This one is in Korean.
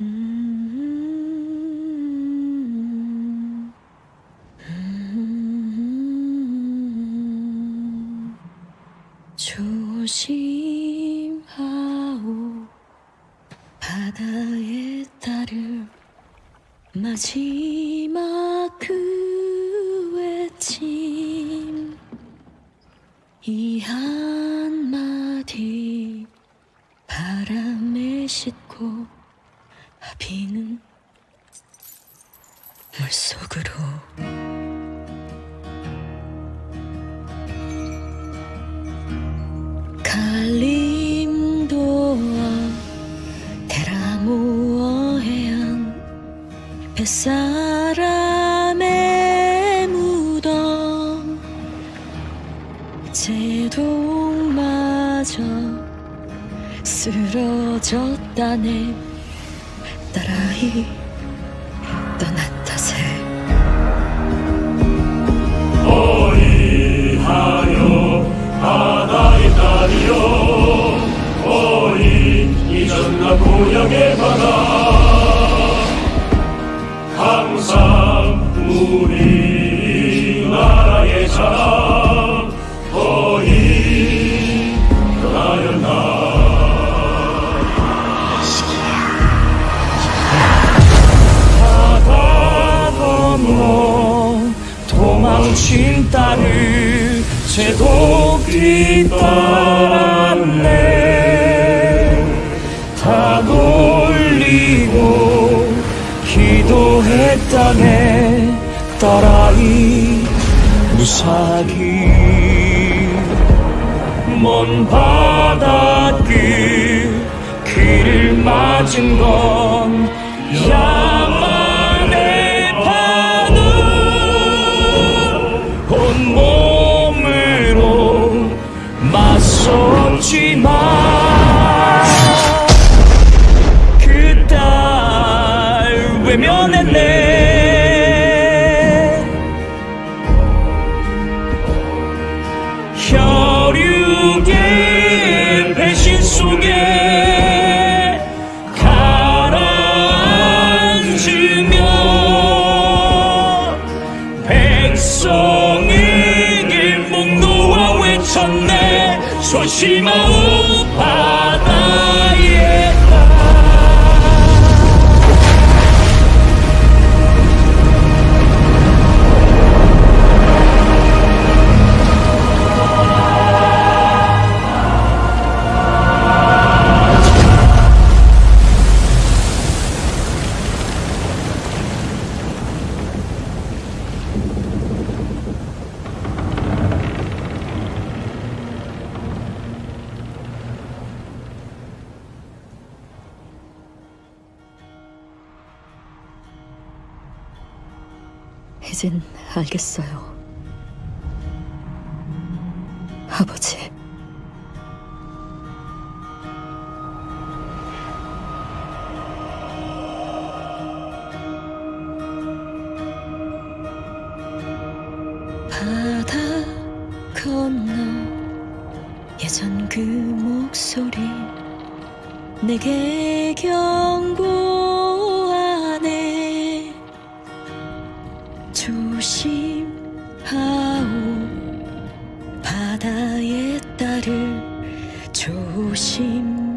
음. 조심하오. 바다의 따른 마지막 그 외침. 이 한마디 바람에 싣고 비는 물속으로. 갈림도와 테라모어 해안 뱃사람의 무덤. 제동마저 쓰러졌다네 딸아이 떠난 탓에 어이하여 바다의 딸이여 어이 잊었나 고향의 바다. 항상 우리 나라의 자랑 어이 도망친 딸을 제독 뒤따랐네. 다 돌리고 기도했다네 딸아이 무사히 먼 바닷길 길을 맞은 건 야 온 몸으로 맞섰지만 그딸 외면했네. 혈육의 외쳤네 이젠 알겠어요. 아버지. 바다 건너 예전 그 목소리 내게 경고 조심하오. 바다의 딸을 조심